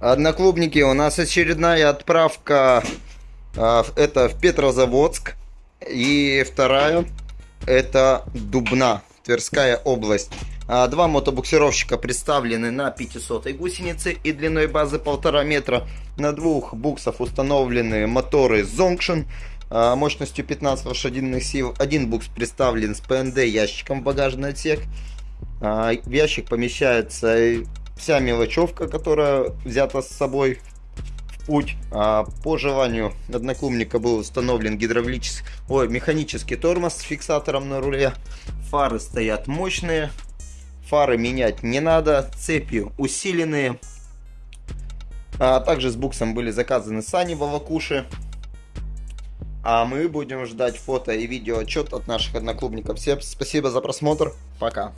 Одноклубники, у нас очередная отправка. а, Это в Петрозаводск. И вторая это Дубна, Тверская область. А, Два мотобуксировщика представлены на 500 гусенице и длиной базы полтора метра. На двух буксов установлены моторы Zongshin а, мощностью 15 лошадиных сил. Один букс представлен с ПНД ящиком в багажный отсек. В ящик помещается вся мелочевка, которая взята с собой в путь. А, По желанию одноклубника был установлен гидравлический, ой, механический тормоз с фиксатором на руле. Фары стоят мощные. Фары менять не надо. Цепи усиленные. А также с буксом были заказаны сани Вавакуши. А мы будем ждать фото и видео отчет от наших одноклубников. Всем спасибо за просмотр. Пока.